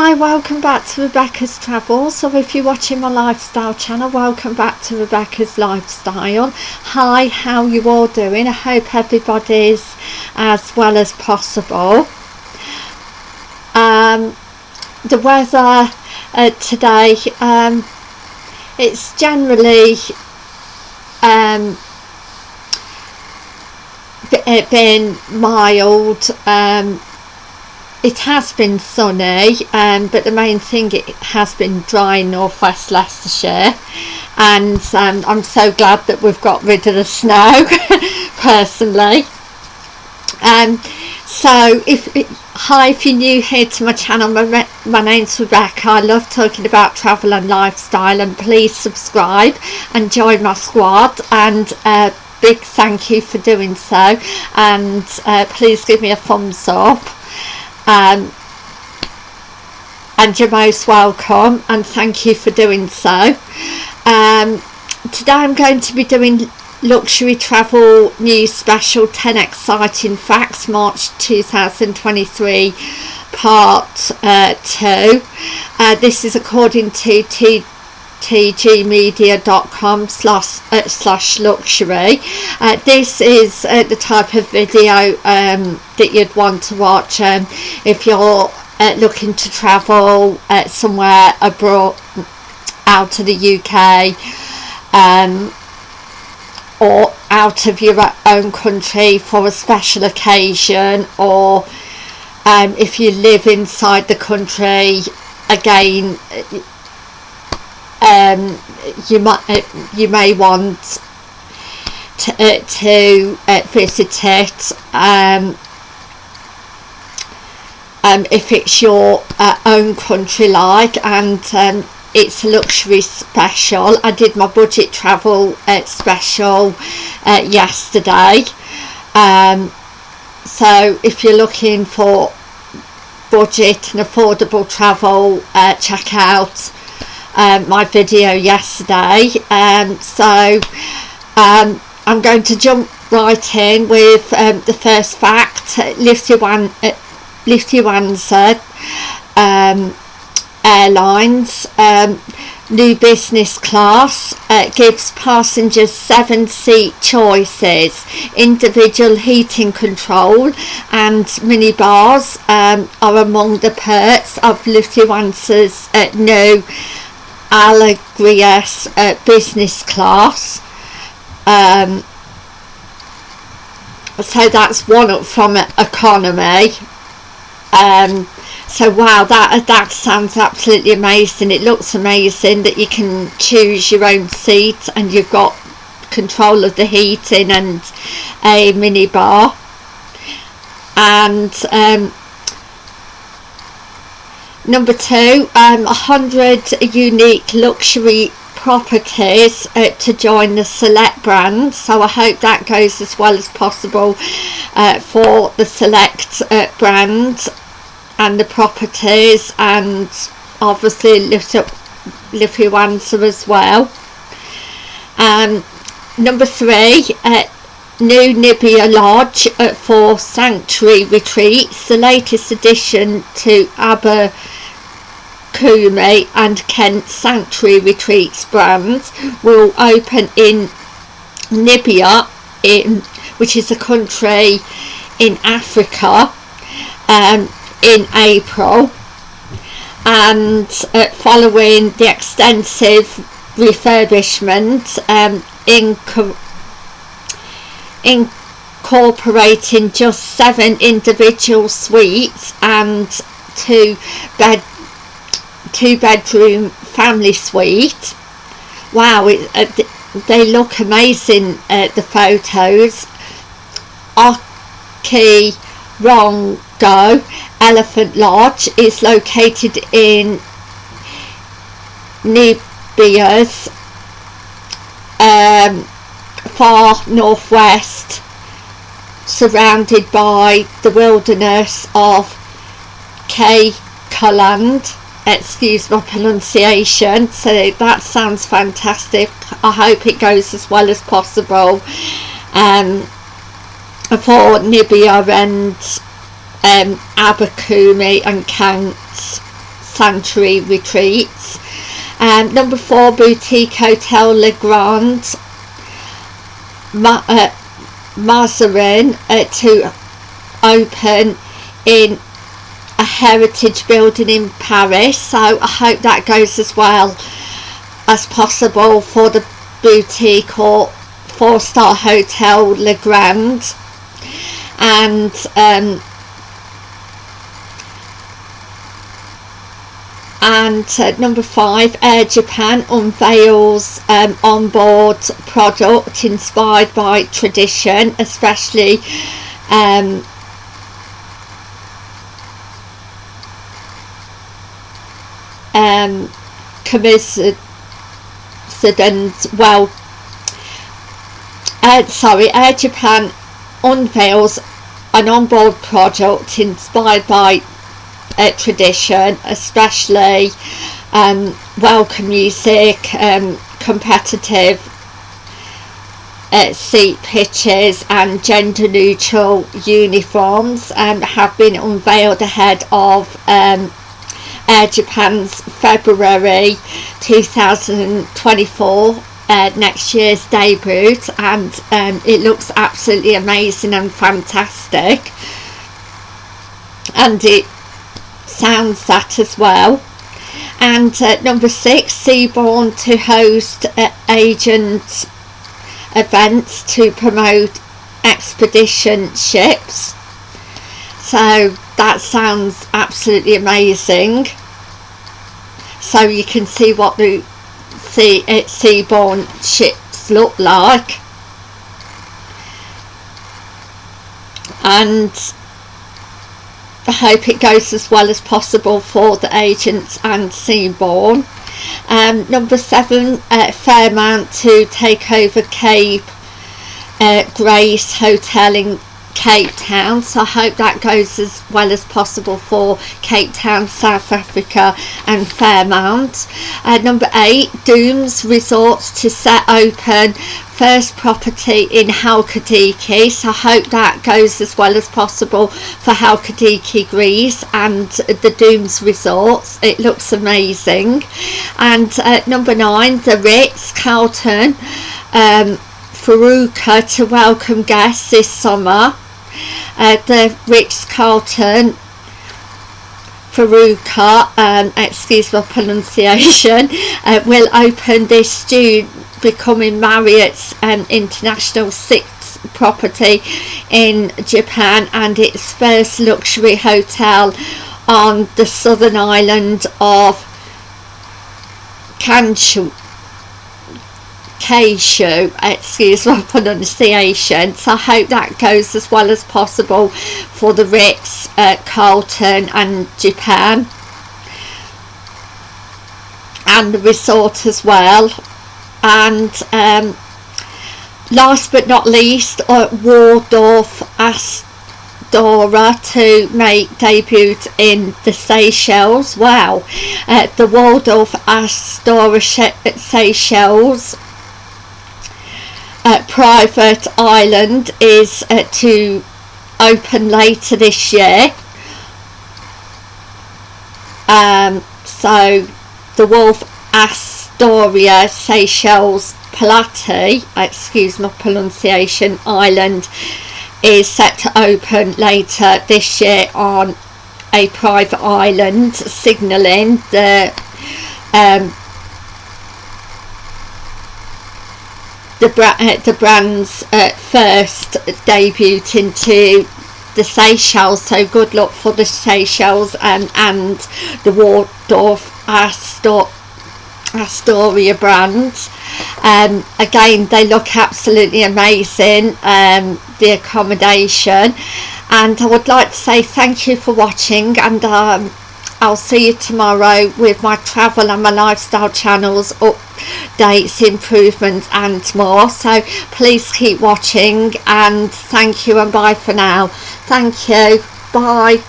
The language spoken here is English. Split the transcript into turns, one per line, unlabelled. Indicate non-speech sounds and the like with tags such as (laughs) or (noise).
Hi, welcome back to Rebecca's Travels. So if you're watching my lifestyle channel, welcome back to Rebecca's Lifestyle. Hi, how you all doing? I hope everybody's as well as possible. Um, the weather uh, today, um, it's generally um, been mild um, it has been sunny um, but the main thing it has been dry in northwest Leicestershire. And um, I'm so glad that we've got rid of the snow (laughs) personally. Um, so if hi if you're new here to my channel my, my name's Rebecca. I love talking about travel and lifestyle and please subscribe and join my squad. And uh, big thank you for doing so. And uh, please give me a thumbs up um, and you're most welcome and thank you for doing so. Um, today I'm going to be doing luxury travel news special 10 exciting facts March 2023 part uh, 2 uh, this is according to T tgmedia.com slash uh, slash luxury. Uh, this is uh, the type of video um, that you'd want to watch um, if you're uh, looking to travel uh, somewhere abroad out of the UK um, or out of your own country for a special occasion or um, if you live inside the country again um, you might uh, you may want to, uh, to uh, visit it um, um, if it's your uh, own country like and um, it's a luxury special. I did my budget travel uh, special uh, yesterday. Um, so if you're looking for budget and affordable travel check out um, my video yesterday. Um, so um, I'm going to jump right in with um, the first fact. Lufthansa, uh, Lufthansa um, Airlines um, new business class uh, gives passengers seven seat choices individual heating control and minibars um, are among the perks of Lufthansa's uh, new Allegris uh, business class. Um, so that's one up from economy. Um, so wow that that sounds absolutely amazing. It looks amazing that you can choose your own seat and you've got control of the heating and a mini bar and um, Number two, um, 100 unique luxury properties uh, to join the select brand. So I hope that goes as well as possible uh, for the select uh, brand and the properties and obviously Lufthansa as well. Um, number three uh, new Nibia Lodge uh, for Sanctuary Retreats the latest addition to Aber Kumi and Kent Sanctuary Retreats brands will open in Nibia in which is a country in Africa um, in April. And uh, following the extensive refurbishment um, in incorporating just seven individual suites and two bed two bedroom family suite. Wow it, uh, they look amazing uh, the photos. Oki Rongo Elephant Lodge is located in Nibia's um, far northwest surrounded by the wilderness of Kaland excuse my pronunciation so that sounds fantastic I hope it goes as well as possible um, for Nibia and um, Abercrombie and Kent Sanctuary Retreats. Um, number four, Boutique Hotel Le Grand, Ma- uh, Mazarin, uh, to open in a heritage building in Paris. So I hope that goes as well as possible for the boutique or four star hotel Le Grand. And um, and uh, number five air japan unveils um, onboard product inspired by tradition especially um, um, coincident well uh, sorry air japan unveils an onboard product inspired by uh, tradition, especially um, welcome music, um, competitive uh, seat pitches and gender neutral uniforms um, have been unveiled ahead of um, Air Japan's February 2024 uh, next year's debut and um, it looks absolutely amazing and fantastic. And it sounds that as well. And uh, number six Seabourn to host uh, agent events to promote expedition ships so that sounds absolutely amazing so you can see what the sea, uh, Seabourn ships look like and I hope it goes as well as possible for the agents and Seabourn. Um, number seven, uh, Fairmont to take over Cape uh, Grace Hotel in Cape Town. So I hope that goes as well as possible for Cape Town, South Africa and Fairmont. Uh, number eight, Domes Resorts to set open first property in Halkidiki so I hope that goes as well as possible for Halkidiki Greece and the Domes Resorts. It looks amazing. And uh, number nine the Ritz Carlton um, Faruka to welcome guests this summer uh, the Ritz Carlton Faruka, um, excuse my pronunciation, (laughs) uh, will open this June becoming Marriott's um, international sixth property in Japan and its first luxury hotel on the southern island of Kanshu. Keishu, excuse my (laughs) pronunciation. So I hope that goes as well as possible for the Ritz, uh, Carlton and Japan. And the resort as well. And um, last but not least uh, Waldorf Astoria to make debut in the Seychelles. Wow. Uh, the Waldorf Astoria Seychelles uh, private island is uh, to open later this year. Um, so the Waldorf Astoria Seychelles Palati, excuse my pronunciation, island is set to open later this year on a private island, signalling the um, the, uh, the brand's uh, first debut into the Seychelles so good luck for the Seychelles um, and the Waldorf Astor Astoria brand. Um, again they look absolutely amazing um, the accommodation. And I would like to say thank you for watching and um, I'll see you tomorrow with my travel and my lifestyle channels updates improvements and more. So please keep watching and thank you and bye for now. Thank you. Bye